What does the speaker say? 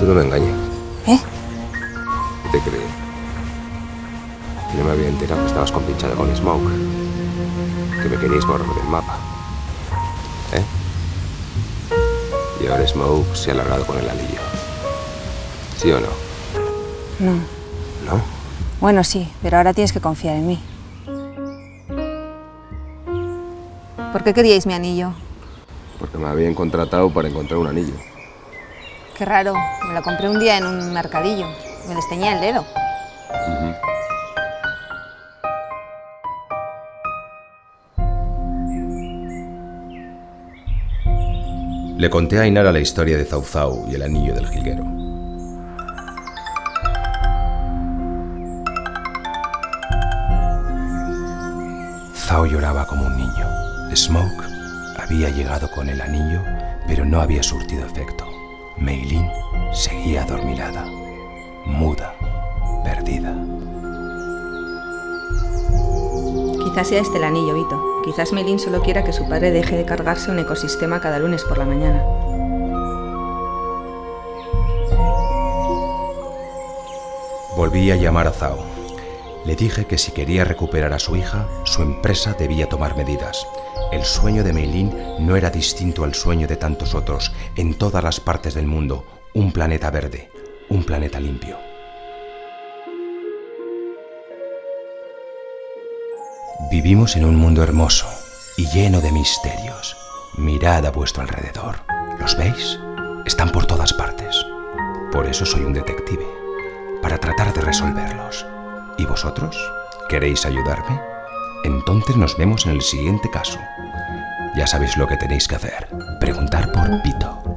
Tú no me engañas. ¿Eh? ¿Qué te crees? Que no me había enterado que estabas compinchada con Smoke. Que me queríais borrar del mapa. ¿Eh? Y ahora Smoke se ha largado con el anillo. ¿Sí o no? No. ¿No? Bueno, sí, pero ahora tienes que confiar en mí. ¿Por qué queríais mi anillo? Porque me habían contratado para encontrar un anillo. Qué raro, me lo compré un día en un mercadillo. Me desteñía el dedo. Le conté a Ainara la historia de Zauzau y el anillo del jilguero. Zhao lloraba como un niño. Smoke había llegado con el anillo, pero no había surtido efecto. Meilin seguía adormilada, muda, perdida. Quizás sea este el anillo, Vito. Quizás Melin solo quiera que su padre deje de cargarse un ecosistema cada lunes por la mañana. Volví a llamar a Zhao. Le dije que si quería recuperar a su hija, su empresa debía tomar medidas. El sueño de Meilin no era distinto al sueño de tantos otros en todas las partes del mundo. Un planeta verde, un planeta limpio. Vivimos en un mundo hermoso y lleno de misterios. Mirad a vuestro alrededor. ¿Los veis? Están por todas partes. Por eso soy un detective, para tratar de resolverlos. ¿Y vosotros? ¿Queréis ayudarme? Entonces nos vemos en el siguiente caso. Ya sabéis lo que tenéis que hacer. Preguntar por Pito.